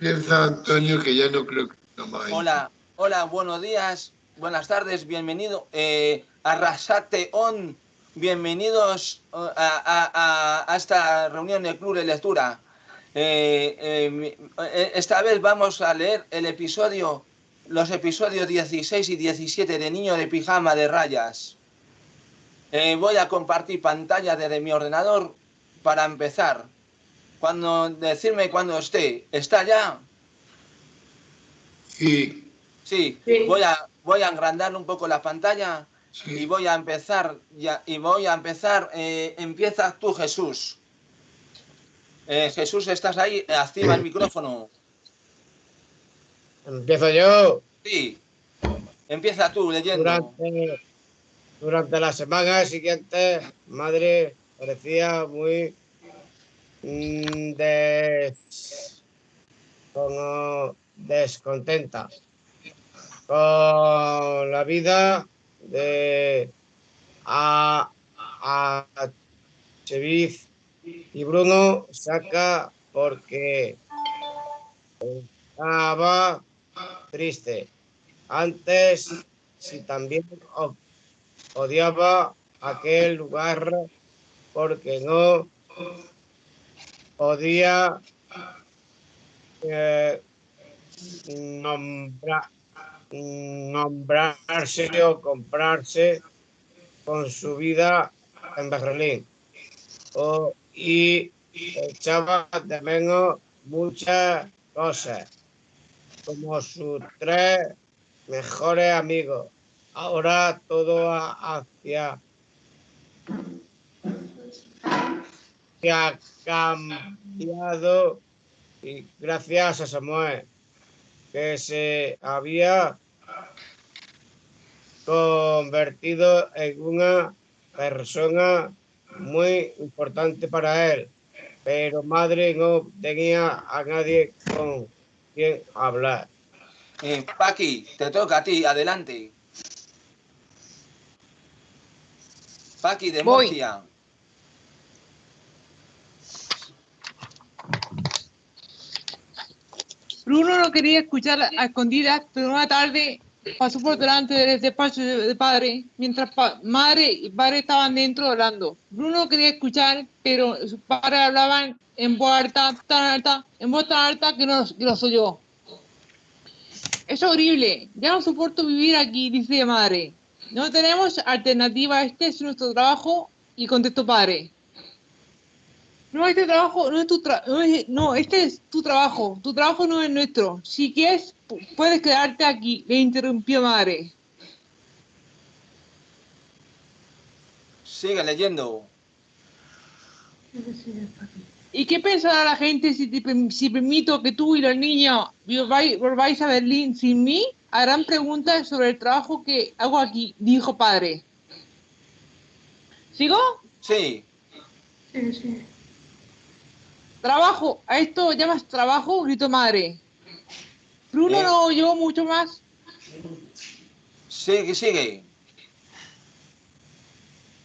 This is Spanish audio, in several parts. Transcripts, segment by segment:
Antonio que ya no creo que no. Hola, hola, buenos días, buenas tardes, bienvenido eh, a Rasate On, bienvenidos uh, a, esta reunión del Club de Lectura. Eh, eh, eh, esta vez vamos a leer el episodio, los episodios 16 y 17 de Niño de Pijama de Rayas. Eh, voy a compartir pantalla desde mi ordenador para empezar. Cuando decirme cuando esté, ¿está ya? Sí, Sí, Sí. voy a voy a agrandar un poco la pantalla y voy a empezar ya y voy a empezar. eh, empieza tú, Jesús. Eh, Jesús, ¿estás ahí? Activa el micrófono. Empiezo yo. Sí. Empieza tú leyendo. Durante, durante la semana siguiente, madre parecía muy mm, des- como descontenta con la vida de a, a Cheviz y Bruno saca porque estaba triste. Antes, si también odiaba aquel lugar porque no podía eh, nombra- nombrarse o comprarse con su vida en Berlín. O- y echaba de menos muchas cosas, como sus tres mejores amigos. Ahora todo ha- hacia que ha cambiado y gracias a Samuel que se había convertido en una persona muy importante para él, pero madre no tenía a nadie con quien hablar. Eh, Paqui, te toca a ti, adelante. Paqui de Voy. Murcia. Bruno no quería escuchar a escondidas, pero una tarde pasó por delante del despacho de, padre, mientras madre y padre estaban dentro hablando. Bruno no quería escuchar, pero sus padres hablaban en voz alta, tan alta, en voz tan alta que no que los oyó. Es horrible, ya no soporto vivir aquí, dice madre. No tenemos alternativa, este es nuestro trabajo, y contestó padre. No, este trabajo no es tu tra- no, es- no, este es tu trabajo. Tu trabajo no es nuestro. Si quieres, pu- puedes quedarte aquí, le interrumpió madre. Sigue leyendo. ¿Y qué pensará la gente si, te si permito que tú y los niños volváis, volváis a Berlín sin mí? Harán preguntas sobre el trabajo que hago aquí, dijo padre. ¿Sigo? Sí. Trabajo, ¿a esto llamas trabajo? gritó madre. Bruno Eh. no oyó mucho más Sigue, sigue.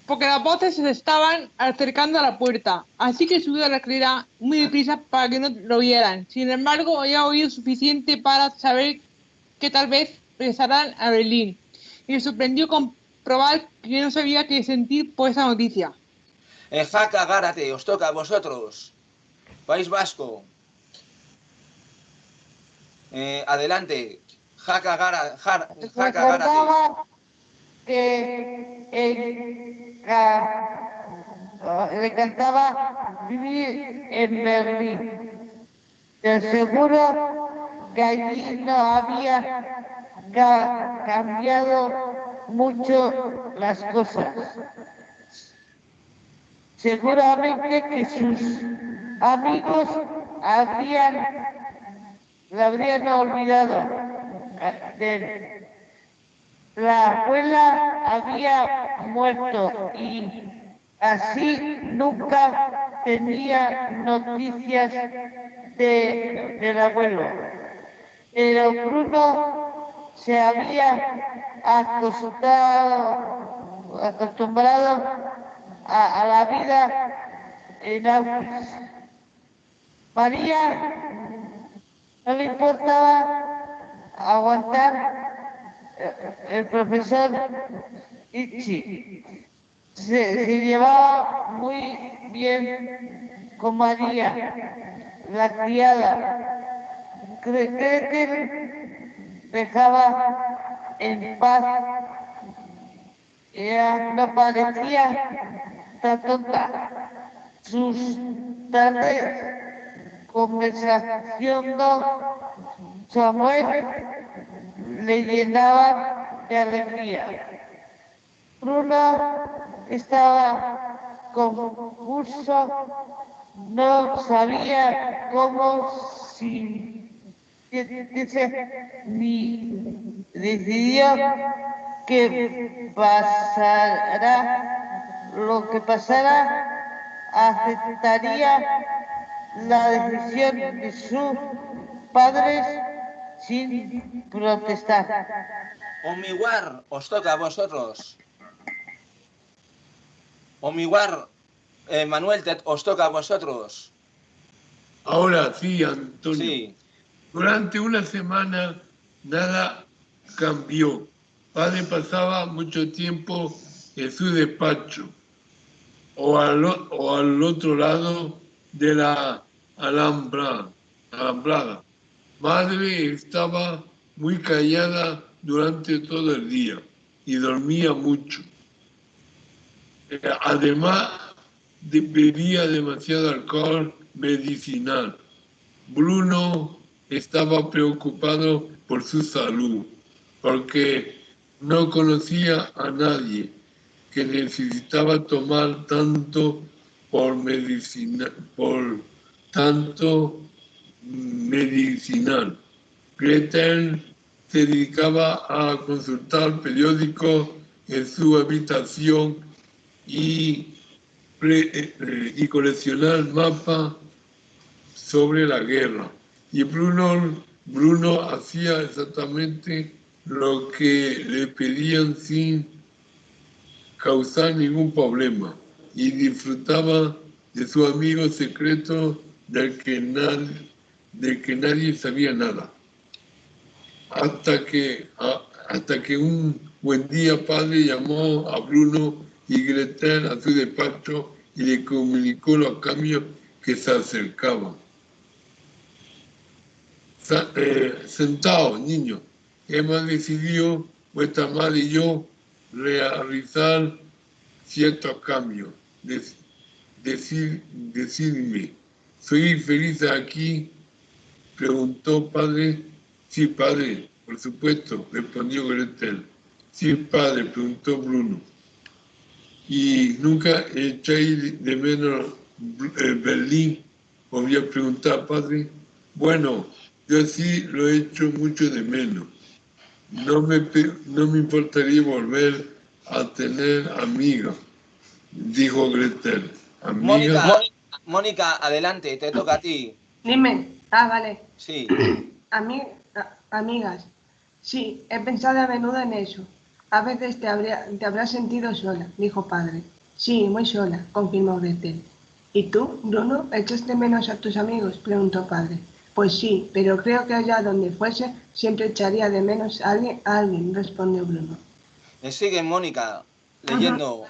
porque las voces se estaban acercando a la puerta, así que subió a la escalera muy deprisa para que no lo vieran. Sin embargo, había oído suficiente para saber que tal vez regresarán a Berlín. Y le sorprendió comprobar que no sabía qué sentir por esa noticia. Jaca Gárate, os toca a vosotros. País Vasco. Eh, adelante. Jaca Gara, Jar- Jaca recordaba que ah, le encantaba vivir en Berlín. Te aseguro que allí no había ca- cambiado mucho las cosas. Seguramente que sus amigos habrían, la habrían olvidado. la abuela había muerto y así nunca tenía noticias de, del abuelo. Pero Bruno se había acostumbrado, acostumbrado a, a la vida en Auschwitz. María no le importaba aguantar eh, el profesor Ichi. Se, llevaba muy bien con María, la criada. Cree que dejaba en paz. Ella no parecía tan tonta. Sus tardes conversación con Samuel le llenaba de alegría. Bruno estaba confuso, no sabía cómo si ni decidió que pasará lo que pasara, aceptaría la decisión de sus padres sin protestar. Omiguar, os toca a vosotros. Omiguar, eh, Manuel, te- os toca a vosotros. Ahora sí, Antonio. Sí. Durante una semana nada cambió. Padre pasaba mucho tiempo en su despacho o al, o- o al otro lado de la alhambra, alambrada. Madre estaba muy callada durante todo el día y dormía mucho. Eh, Además, de- bebía demasiado alcohol medicinal. Bruno estaba preocupado por su salud, porque no conocía a nadie que necesitaba tomar tanto por medicina, por tanto medicinal. Gretel se dedicaba a consultar periódicos en su habitación y, eh, y coleccionar mapas sobre la guerra. Y Bruno, Bruno hacía exactamente lo que le pedían sin causar ningún problema y disfrutaba de su amigo secreto del que nadie, del que nadie sabía nada. Hasta que, hasta que un buen día padre llamó a Bruno y Gretel a su despacho y le comunicó los cambios que se acercaban. Eh, sentados, niños, hemos decidido, vuestra madre y yo, realizar ciertos cambios. Dec- decir, decidme, ¿soy feliz aquí? Preguntó padre. Sí, padre, por supuesto, respondió Gretel. Sí, padre, preguntó Bruno. ¿Y nunca echáis de menos eh, Berlín? Volvió a preguntar, padre. Bueno, yo sí lo he hecho mucho de menos. No me, no me importaría volver a tener amigas, dijo Gretel. Mónica, Amigas, Mónica, adelante, te toca a ti. Dime. Ah, vale. Sí. Ami- a- amigas. Sí, he pensado a menudo en eso. A veces te, habría- te habrás sentido sola, dijo padre. Sí, muy sola, confirmó Gretel. ¿Y tú, Bruno, echas de menos a tus amigos? preguntó padre. Pues sí, pero creo que allá donde fuese siempre echaría de menos a alguien, a alguien respondió Bruno. Me sigue Mónica leyendo.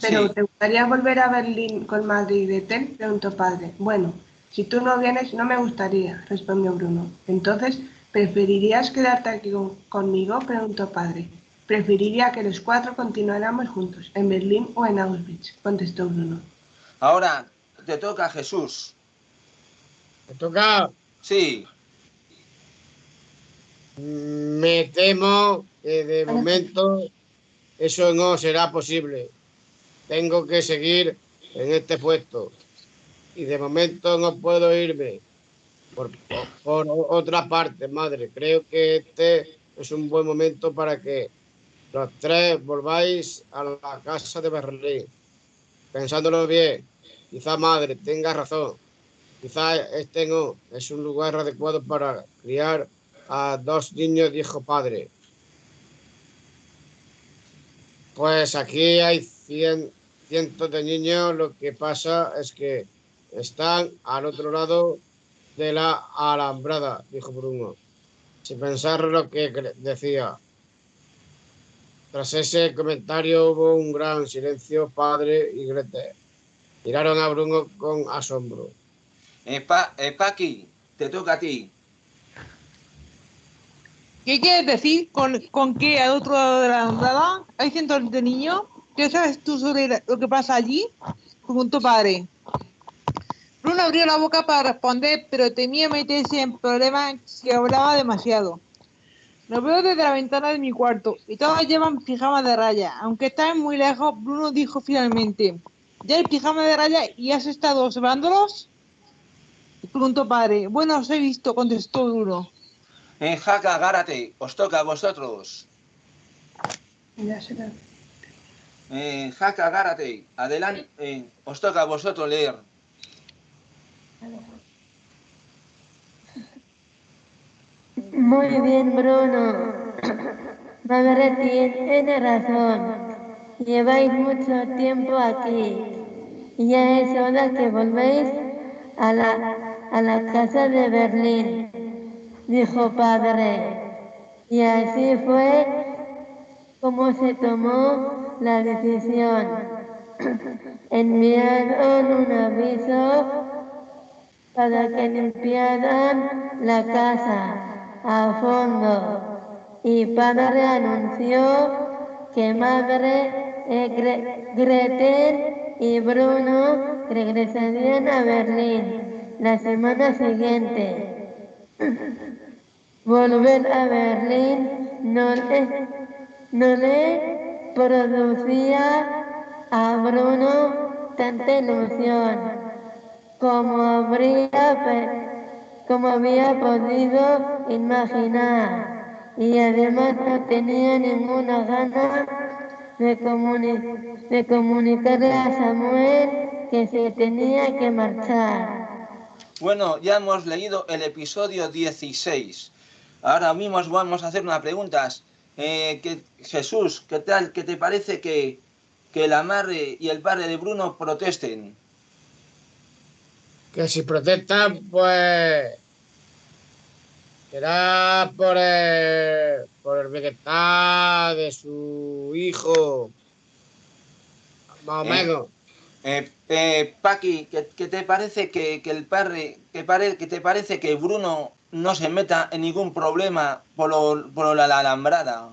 ¿Pero Sí. te gustaría volver a Berlín con madre y Gretel? preguntó padre. Bueno, si tú no vienes, no me gustaría, respondió Bruno. Entonces, ¿preferirías quedarte aquí con- conmigo? preguntó padre. Preferiría que los cuatro continuáramos juntos, en Berlín o en Auschwitz, contestó Bruno. Ahora te toca Jesús. Me toca. Sí. Me temo que de momento eso no será posible. Tengo que seguir en este puesto. Y de momento no puedo irme por, por, otra parte, madre. Creo que este es un buen momento para que los tres volváis a la casa de Berlín. Pensándolo bien, quizá madre tenga razón. Quizá este no es un lugar adecuado para criar a dos niños, dijo padre. Pues aquí hay cien, cientos de niños, lo que pasa es que están al otro lado de la alambrada, dijo Bruno, sin pensar lo que decía. Tras ese comentario hubo un gran silencio. Padre y Grete miraron a Bruno con asombro. Eh, pa, eh, Paqui, te toca a ti. ¿Qué quieres decir con, con que al otro lado de la alambrada hay cientos de niños? ¿Qué sabes tú sobre lo que pasa allí? Preguntó padre. Bruno abrió la boca para responder, pero temía meterse en problemas si hablaba demasiado. Lo veo desde la ventana de mi cuarto y todos llevan pijama de raya. Aunque están muy lejos, Bruno dijo finalmente, ¿ya hay pijama de raya y has estado observándolos? Preguntó padre. Bueno, os he visto, contestó Bruno. En Jaca, Gárate, os toca a vosotros. Ya será. En Jaca, Gárate, adelante, eh, os toca a vosotros leer. Muy bien, Bruno. Madre tiene razón. Lleváis mucho tiempo aquí. Ya es hora que volvéis a la, a la casa de Berlín, dijo padre. Y así fue como se tomó la decisión. Enviaron un aviso para que limpiaran la casa a fondo y padre anunció que madre eh, Gre- Gretel y Bruno regresarían a Berlín la semana siguiente. Volver a Berlín no le, no le producía a Bruno tanta ilusión como habría como había podido imaginar y además no tenía ninguna gana de, comuni- de comunicarle a Samuel que se tenía que marchar. Bueno, ya hemos leído el episodio 16. Ahora mismo os vamos a hacer unas preguntas. Eh, que, Jesús, ¿qué tal? ¿Qué te parece que, que la madre y el padre de Bruno protesten? Que si protestan, pues será por el, por el bienestar de su hijo, más o Eh. menos. Eh, eh, Paqui, ¿qué, qué te parece que, que el padre, que, pare- que te parece que Bruno no se meta en ningún problema por, lo- por la, la alambrada?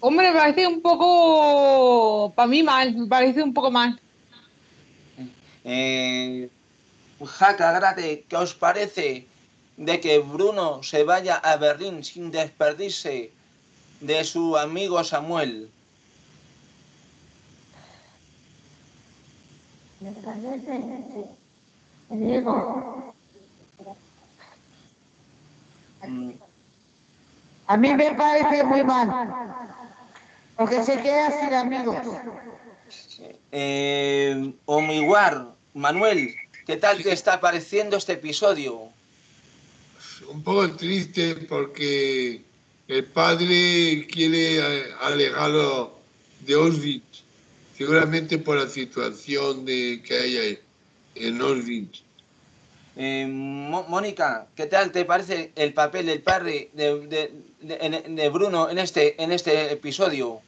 Hombre, me parece un poco, para mí mal, me parece un poco mal. Eh, Jaca, Grate, ¿qué os parece de que Bruno se vaya a Berlín sin despedirse de su amigo Samuel? Me parece, sí. Digo, Mm, A mí me parece muy mal, porque se queda sin amigos. Eh, Omiguar, Manuel, ¿qué tal te está pareciendo este episodio? Un poco triste porque el padre quiere alejarlo de Auschwitz, seguramente por la situación de, que hay ahí en Auschwitz. Eh, Mónica, ¿qué tal te parece el papel del padre de, Bruno en este, en este episodio?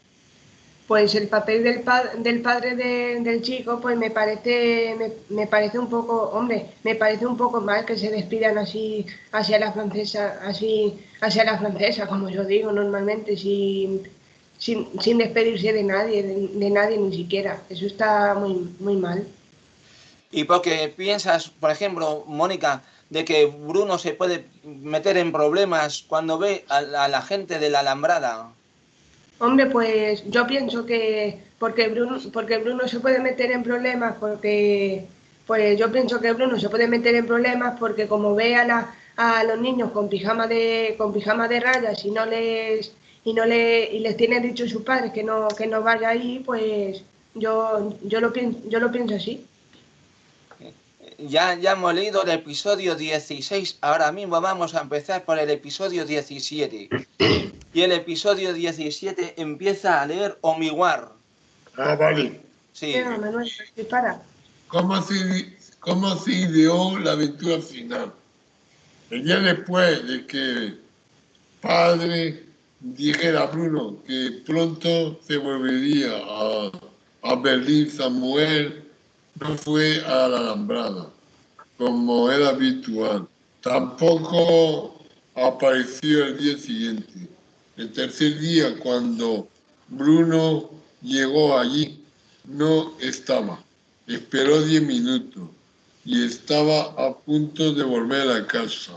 Pues el papel del, pa- del padre de- del chico, pues me parece, me, parece un poco, hombre, me parece un poco mal que se despidan así hacia la francesa, así hacia la francesa, como yo digo normalmente, sin, sin, sin despedirse de nadie, de nadie ni siquiera. Eso está muy, muy mal. Y porque piensas, por ejemplo, Mónica, de que Bruno se puede meter en problemas cuando ve a la, gente de la alambrada. Hombre, pues yo pienso que porque Bruno, porque Bruno se puede meter en problemas, porque pues yo pienso que Bruno se puede meter en problemas porque como ve a, la- los niños con pijama de con pijama de rayas y no les y no le y les tienen dicho sus padres que no que no vaya ahí, pues yo yo lo pienso yo lo pienso así. Ya, ya hemos leído el episodio 16, ahora mismo vamos a empezar por el episodio 17. Y el episodio 17 empieza a leer Omiguar. Ah, vale. Sí. Venga, Manuel, dispara. ¿Cómo se, cómo se ideó la aventura final? El día después de que padre dijera a Bruno que pronto se volvería a, a Berlín, Samuel no fue a la alambrada, como era habitual. Tampoco apareció el día siguiente. El tercer día, cuando Bruno llegó allí, no estaba. Esperó diez minutos y estaba a punto de volver a casa,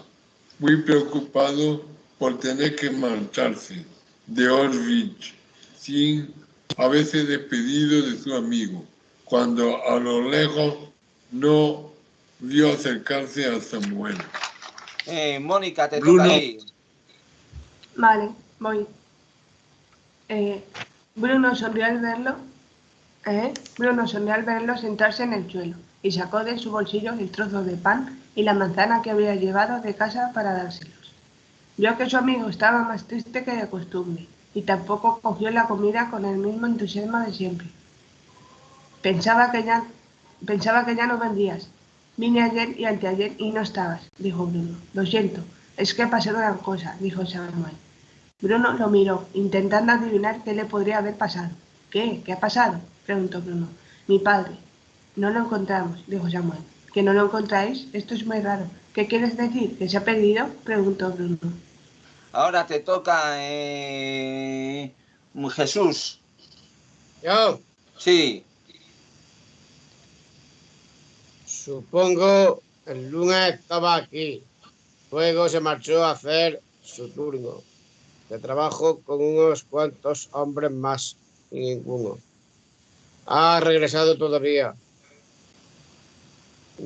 muy preocupado por tener que marcharse de Auschwitz sin haberse despedido de su amigo, cuando a lo lejos no vio acercarse a Samuel. Eh, Mónica, te Bruno. toca ahí. Vale, voy. Eh, Bruno sonrió al verlo. ¿eh? Bruno sonrió al verlo sentarse en el suelo y sacó de su bolsillo el trozo de pan y la manzana que había llevado de casa para dárselos. Vio que su amigo estaba más triste que de costumbre y tampoco cogió la comida con el mismo entusiasmo de siempre. Pensaba que ya, pensaba que ya no vendrías. Vine ayer y anteayer y no estabas, dijo Bruno. Lo siento, es que pasó una cosa, dijo Samuel. Bruno lo miró, intentando adivinar qué le podría haber pasado. ¿Qué? ¿Qué ha pasado? preguntó Bruno. Mi padre. No lo encontramos, dijo Samuel. ¿Que no lo encontráis? Esto es muy raro. ¿Qué quieres decir? ¿Que se ha perdido? preguntó Bruno. Ahora te toca eh, Jesús. Yo Sí. Supongo el lunes estaba aquí. Luego se marchó a hacer su turno de trabajo con unos cuantos hombres más y ninguno. Ha regresado todavía.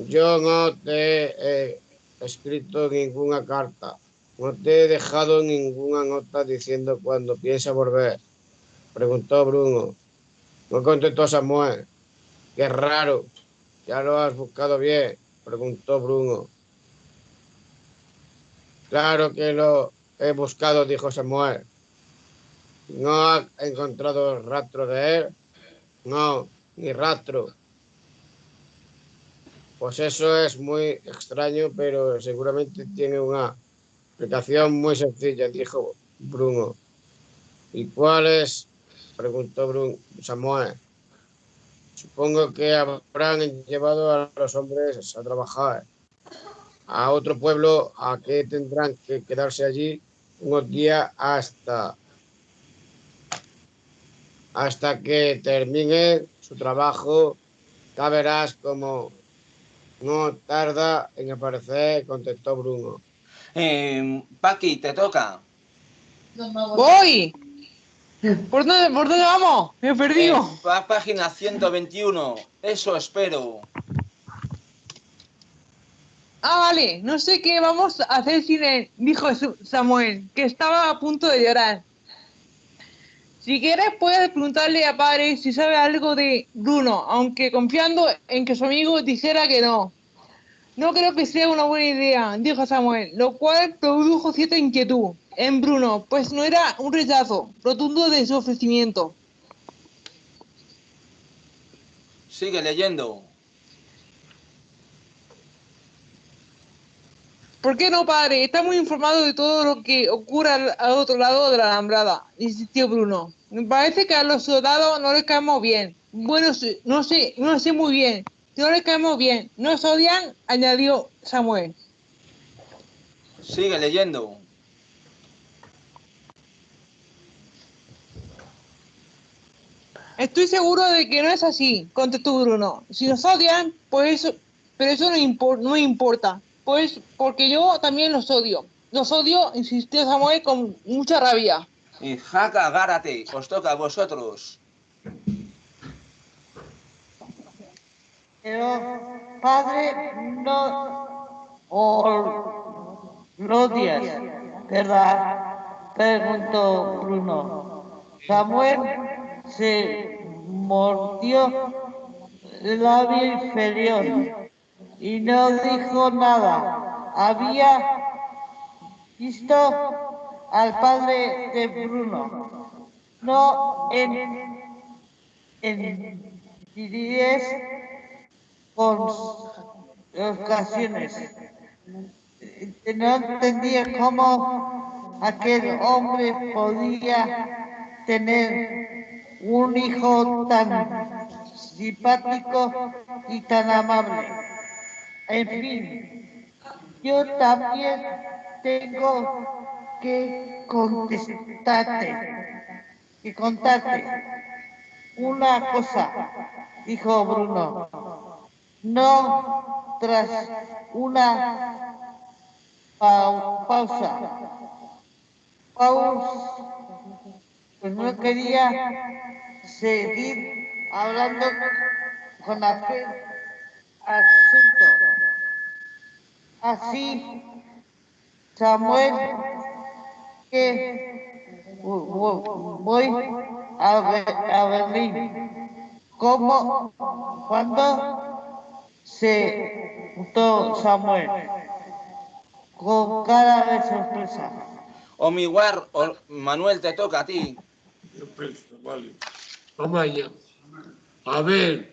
Yo no te he escrito ninguna carta. No te he dejado ninguna nota diciendo cuándo piensa volver. Preguntó Bruno. No contestó Samuel. Qué raro. ¿Ya lo has buscado bien? Preguntó Bruno. Claro que lo he buscado, dijo Samuel. ¿No ha encontrado rastro de él? No, ni rastro. Pues eso es muy extraño, pero seguramente tiene una explicación muy sencilla, dijo Bruno. ¿Y cuál es? preguntó Bruno, Samuel. Supongo que habrán llevado a los hombres a trabajar a otro pueblo, a que tendrán que quedarse allí unos días hasta hasta que termine su trabajo. Ya verás como no tarda en aparecer, contestó Bruno. Eh, Paqui, te toca. Voy. ¿Por dónde, ¿Por dónde vamos? Me he perdido. Eh, pa- página 121. Eso espero. Ah, vale. No sé qué vamos a hacer sin él, dijo Samuel, que estaba a punto de llorar. Si quieres, puedes preguntarle a padre si sabe algo de Bruno, aunque confiando en que su amigo dijera que no. No creo que sea una buena idea, dijo Samuel, lo cual produjo cierta inquietud en Bruno, pues no era un rechazo rotundo de su ofrecimiento. Sigue leyendo. ¿Por qué no, padre? Está muy informado de todo lo que ocurre al, al otro lado de la alambrada, insistió Bruno. Me parece que a los soldados no les caemos bien. Bueno, no sé, no sé muy bien. No les caemos bien. Nos odian, añadió Samuel. Sigue leyendo. Estoy seguro de que no es así, contestó Bruno. Si nos odian, pues eso, pero eso no, impor- no importa. Pues porque yo también los odio. Los odio, insistió Samuel con mucha rabia. Y Jaca, agárrate. Os toca a vosotros. Pero, padre, no o lo odias, ¿verdad? Preguntó Bruno. Samuel se mordió el labio inferior y no dijo nada. Había visto al padre de Bruno, no en, en diez ocasiones. no entendía cómo aquel hombre podía tener un hijo tan simpático y tan amable. En fin, yo también tengo que contestarte y contarte una cosa, dijo Bruno. No tras una pausa. Pausa. Pues no quería seguir hablando con aquel asunto. Así, Samuel, que voy a, Berlín. ¿Cómo? ¿Cuándo? Se juntó Samuel con cara de sorpresa. O mi guar, Manuel, te toca a ti. Vale. Vamos allá. A ver,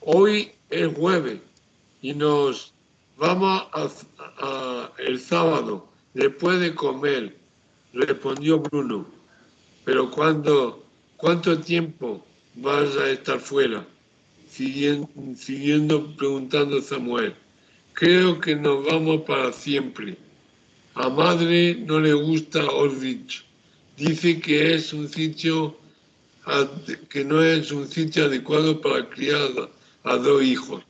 hoy es jueves y nos vamos a, el sábado, después de comer, respondió Bruno. Pero cuando, ¿cuánto tiempo vas a estar fuera? Siguiendo, siguiendo preguntando Samuel. Creo que nos vamos para siempre. A madre no le gusta Orvich. Dice que es un sitio que no es un sitio adecuado para criar a dos hijos.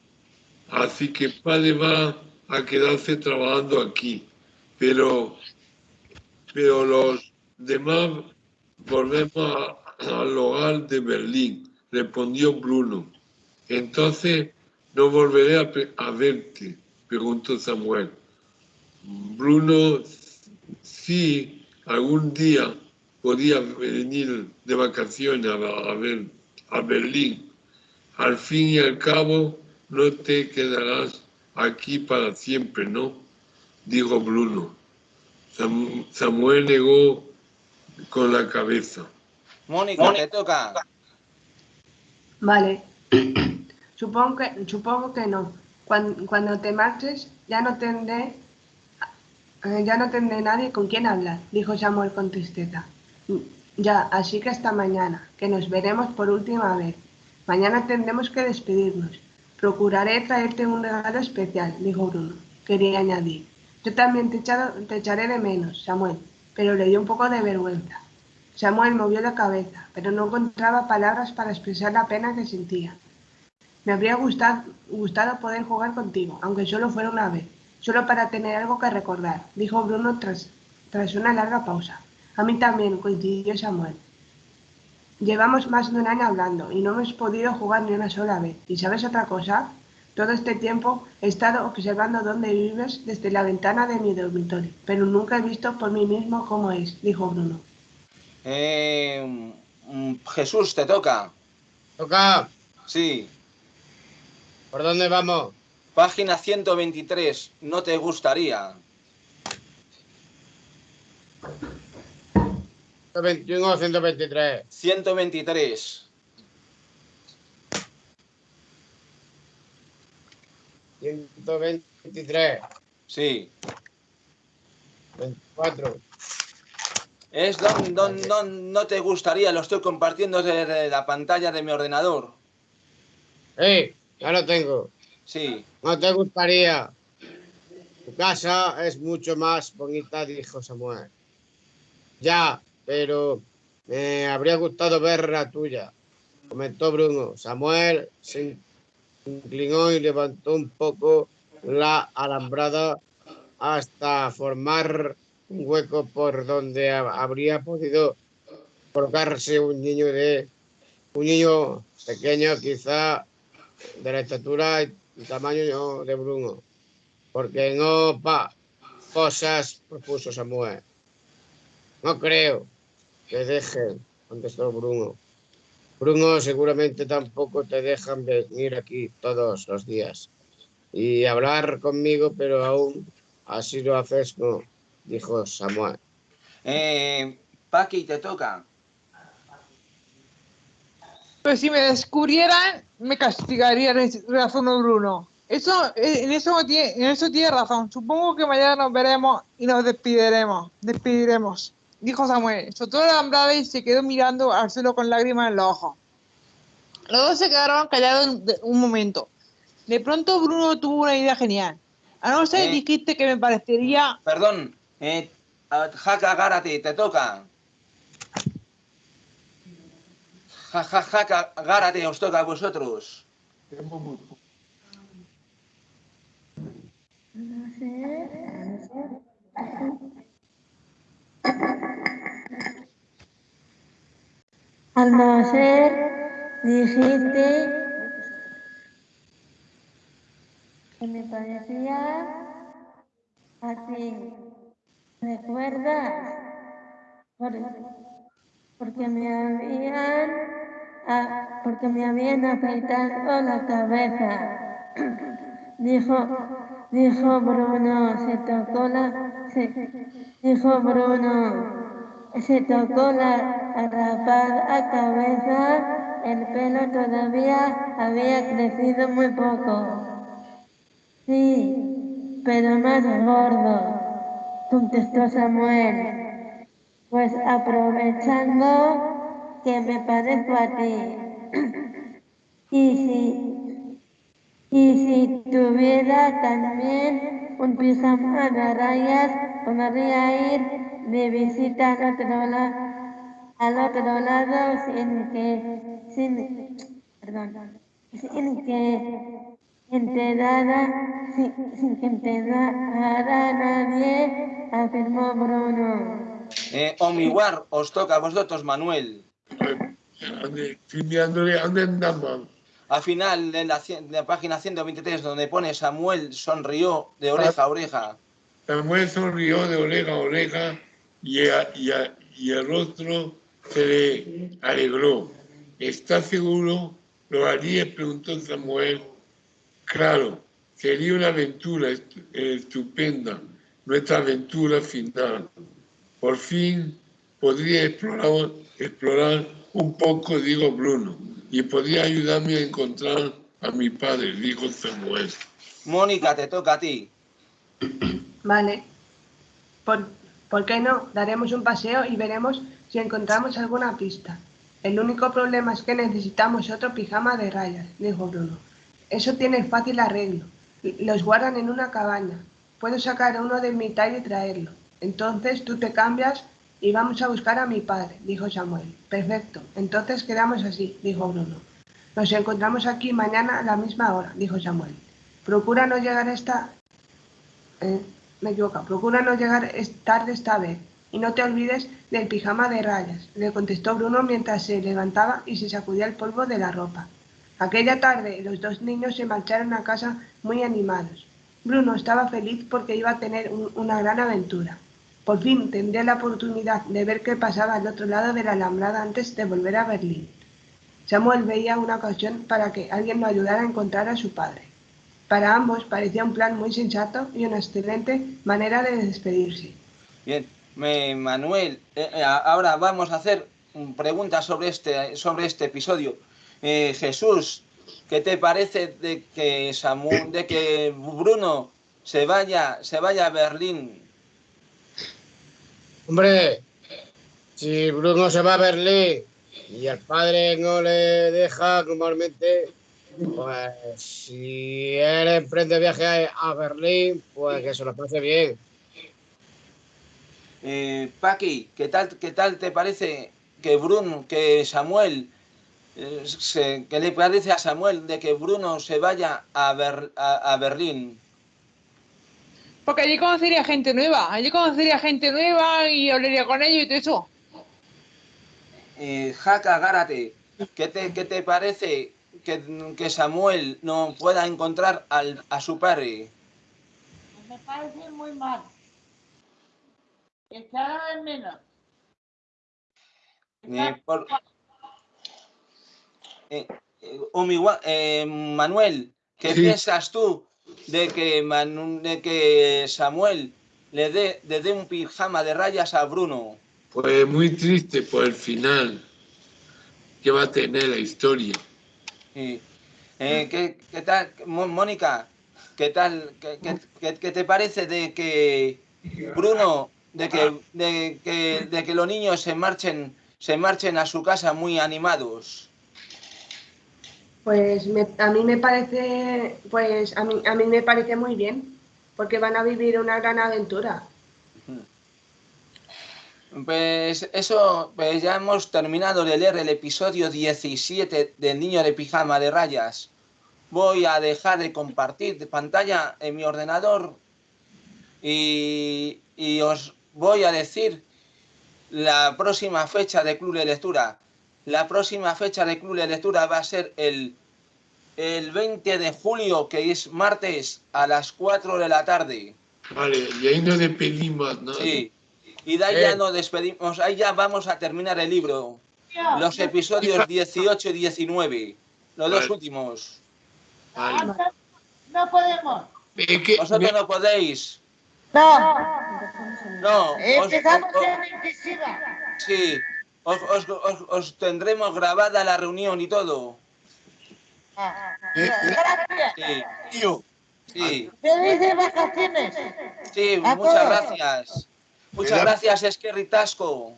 Así que padre va a quedarse trabajando aquí. Pero, pero los demás volvemos al hogar de Berlín, respondió Bruno. Entonces no volveré a, a verte, preguntó Samuel. Bruno, sí, algún día podía venir de vacaciones a, ver, a Berlín. Al fin y al cabo, no te quedarás aquí para siempre, ¿no? Dijo Bruno. Samuel negó con la cabeza. Mónica, te toca. Vale. supongo, que, supongo que no. Cuando, cuando te marches, ya no tendré eh, ya no tendré nadie con quien hablar, dijo Samuel con tristeza. Ya, así que hasta mañana, que nos veremos por última vez. Mañana tendremos que despedirnos. Procuraré traerte un regalo especial, dijo Bruno. Quería añadir. Yo también te, echaré de menos, Samuel, pero le dio un poco de vergüenza. Samuel movió la cabeza, pero no encontraba palabras para expresar la pena que sentía. Me habría gustado, poder jugar contigo, aunque solo fuera una vez, solo para tener algo que recordar, dijo Bruno tras una larga pausa. A mí también, coincidió Samuel. Llevamos más de un año hablando y no hemos podido jugar ni una sola vez. ¿Y sabes otra cosa? Todo este tiempo he estado observando dónde vives desde la ventana de mi dormitorio, pero nunca he visto por mí mismo cómo es, dijo Bruno. Eh, mm, Jesús, te toca. ¿Toca? Sí. ¿Por dónde vamos? Página 123. No te gustaría. 121 o 123. 123. 123. Sí. 24. Es donde no te gustaría, lo estoy compartiendo desde la pantalla de mi ordenador. ¡Eh! Ya lo tengo. Sí. No te gustaría. Tu casa es mucho más bonita, dijo Samuel. Ya, pero me habría gustado ver la tuya, comentó Bruno. Samuel se inclinó y levantó un poco la alambrada hasta formar un hueco por donde habría podido colocarse un niño de un niño pequeño, quizá de la estatura y tamaño de Bruno, porque no pa cosas propuso Samuel. No creo que dejen, contestó Bruno. Bruno, seguramente tampoco te dejan venir aquí todos los días y hablar conmigo, pero aún así lo haces, no, dijo Samuel. Eh, Paqui, te toca. Pues si me descubrieran, me castigaría, razonó Bruno. Eso, eh, en eso tiene, en eso tiene razón. Supongo que mañana nos veremos y nos despidiremos. Despediremos, dijo Samuel. Soltó la alambrada y se quedó mirando al cielo con lágrimas en los ojos. Los dos se quedaron callados un, momento. De pronto Bruno tuvo una idea genial. A no ser ¿Eh? dijiste que me parecería Perdón, eh, Jaca Gárate, te toca. Ja, ja, Jaca Gárate, os toca a vosotros. Al nacer dijiste que me parecía a ti. ¿Recuerdas? Por- porque me habían a- porque me habían afeitado la cabeza. Dijo, dijo Bruno, se tocó la, se- dijo Bruno, se tocó la rapada cabeza, el pelo todavía había crecido muy poco. Sí, pero más gordo, contestó Samuel. Pues aprovechando que me parezco a ti. Y si, y si tuviera también un pijama de rayas, podría ir de visita al otro, la- al otro lado sin que, sin, perdón, sin que enterara, sin, sin que enterara nadie, afirmó Bruno. Eh, Omiwar, os toca a vosotros, Manuel. Ande, ¿dónde andamos? Al final de la, página 123, donde pone Samuel sonrió de oreja a oreja. Samuel sonrió de oreja a oreja y, a- y a- y el rostro se le alegró. ¿Estás seguro? ¿Lo harías? preguntó Samuel. Claro, sería una aventura eh, estupenda, nuestra aventura final. Por fin podría explorar, explorar un poco, digo Bruno, y podría ayudarme a encontrar a mi padre, dijo Samuel. Mónica, te toca a ti. Vale. ¿Por, por qué no? Daremos un paseo y veremos si encontramos alguna pista. El único problema es que necesitamos otro pijama de rayas, dijo Bruno. Eso tiene fácil arreglo. Los guardan en una cabaña. Puedo sacar uno de mi talla y traerlo. Entonces tú te cambias y vamos a buscar a mi padre, dijo Samuel. Perfecto. Entonces quedamos así, dijo Bruno. Nos encontramos aquí mañana a la misma hora, dijo Samuel. Procura no llegar esta eh, me equivoco. Procura no llegar tarde esta vez. Y no te olvides del pijama de rayas, le contestó Bruno mientras se levantaba y se sacudía el polvo de la ropa. Aquella tarde los dos niños se marcharon a casa muy animados. Bruno estaba feliz porque iba a tener un- una gran aventura. Por fin tendría la oportunidad de ver qué pasaba al otro lado de la alambrada antes de volver a Berlín. Samuel veía una ocasión para que alguien lo ayudara a encontrar a su padre. Para ambos parecía un plan muy sensato y una excelente manera de despedirse. Bien, me- Manuel, eh, eh, ahora vamos a hacer preguntas sobre este, sobre este episodio. Eh, Jesús, ¿qué te parece de que Samu- de que Bruno se vaya, se vaya a Berlín? Hombre, si Bruno se va a Berlín y el padre no le deja normalmente, pues si él emprende viaje a Berlín, pues que se lo pase bien. Eh, Paqui, ¿qué tal, ¿qué tal te parece que Bruno, que Samuel, eh, qué le parece a Samuel de que Bruno se vaya a, Ber- a Berlín? Porque allí conocería gente nueva, allí conocería gente nueva y hablaría con ellos y todo eso. Eh, Jaca Gárate, ¿qué te, qué te parece que, que Samuel no pueda encontrar al- a su padre? Me parece muy mal. Echar de menos. Eh, por- Eh, eh, Omiwa- eh, Manuel, ¿qué Sí. piensas tú de que, Manu- de que Samuel le dé, le dé un pijama de rayas a Bruno? Pues muy triste por el final que va a tener la historia. Sí. Eh, ¿qué, qué tal, Mónica? ¿Qué tal? ¿Qué, qué- qué- qué te parece de que, Bruno, de que, de que, de que los niños se marchen, se marchen a su casa muy animados? Pues me- a mí me parece, pues a mí, a mí me parece muy bien, porque van a vivir una gran aventura. Pues eso, pues ya hemos terminado de leer el episodio 17 del niño de pijama de rayas. Voy a dejar de compartir pantalla en mi ordenador y, y os voy a decir la próxima fecha de Club de Lectura. La próxima fecha de Club de Lectura va a ser el, el 20 de julio, que es martes, a las 4 de la tarde. Vale, y ahí nos despedimos, ¿no? Sí. Y de ahí ya nos despedimos, ahí ya vamos a terminar el libro. Los episodios 18 y 19. Los dos últimos. Vale. No podemos. Es que, Vosotros no podéis. No, No. os- empezamos os- en sí. Os, os- os- os tendremos grabada la reunión y todo. eh, Gracias. Sí. tío, Sí. Felices vacaciones. Sí, A muchas todos. gracias. Muchas da- gracias, Esquerri Tasco.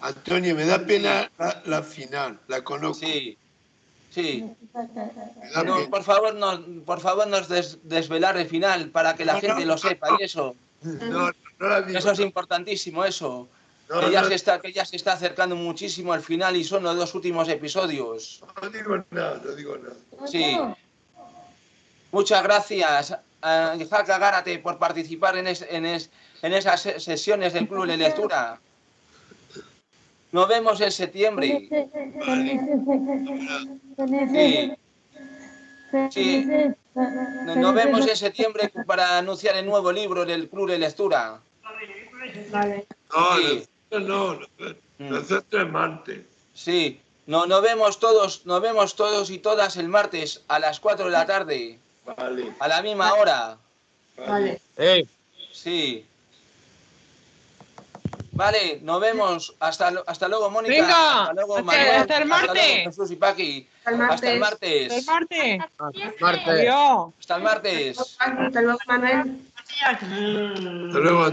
Antonio, me da pena la, la final, la conozco. Sí. Sí. No, por favor, no, por favor, nos des- desvelar el final para que la No, gente no, lo sepa y eso. No, no la digo. Eso es importantísimo, eso. No, que, ya no, se está, que ya se está acercando muchísimo al final y son los dos últimos episodios. no digo nada, no digo nada. Sí. Muchas gracias, a Jaca Gárate, por participar en, es- en, es- en esas se- sesiones del Club de Lectura. Nos vemos en septiembre. Sí. Sí. Nos nos vemos en septiembre para anunciar el nuevo libro del Club de Lectura. Vale. No, no, nosotros- es martes. Sí. No, nos vemos todos, nos vemos todos y todas el martes a las 4 de la tarde, Vale, a la misma hora. Vale. Sí. Sí. Vale, nos vemos. Hasta, hasta luego, Mónica. Venga, hasta luego, hasta- Manuel. hasta el martes. luego, Jesús y Paqui. Hasta el Hasta el martes. martes. El martes. Martes. Adiós. Hasta el martes. Hasta luego, Manuel. hasta luego.